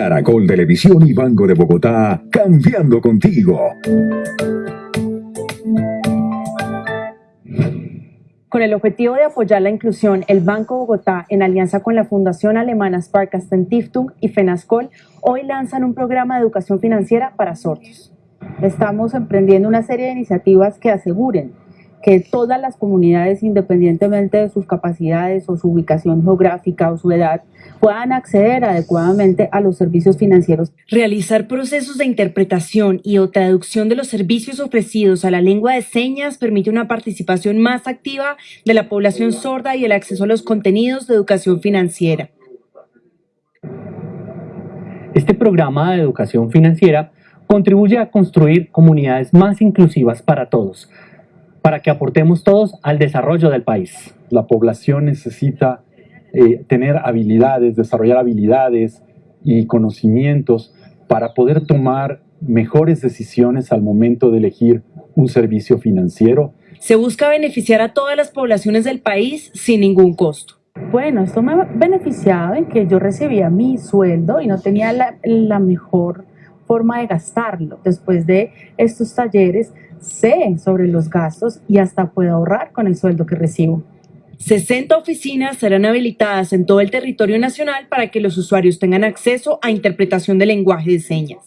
Caracol Televisión y Banco de Bogotá, cambiando contigo. Con el objetivo de apoyar la inclusión, el Banco Bogotá, en alianza con la Fundación Alemana Sparkassen Stiftung y FENASCOL, hoy lanzan un programa de educación financiera para sordos. Estamos emprendiendo una serie de iniciativas que aseguren que todas las comunidades, independientemente de sus capacidades o su ubicación geográfica o su edad, puedan acceder adecuadamente a los servicios financieros. Realizar procesos de interpretación y o traducción de los servicios ofrecidos a la lengua de señas permite una participación más activa de la población sorda y el acceso a los contenidos de educación financiera. Este programa de educación financiera contribuye a construir comunidades más inclusivas para todos, para que aportemos todos al desarrollo del país. La población necesita eh, tener habilidades, desarrollar habilidades y conocimientos para poder tomar mejores decisiones al momento de elegir un servicio financiero. Se busca beneficiar a todas las poblaciones del país sin ningún costo. Bueno, esto me ha beneficiado en que yo recibía mi sueldo y no tenía la, la mejor forma de gastarlo. Después de estos talleres sé sobre los gastos y hasta puedo ahorrar con el sueldo que recibo. 60 oficinas serán habilitadas en todo el territorio nacional para que los usuarios tengan acceso a interpretación de lenguaje de señas.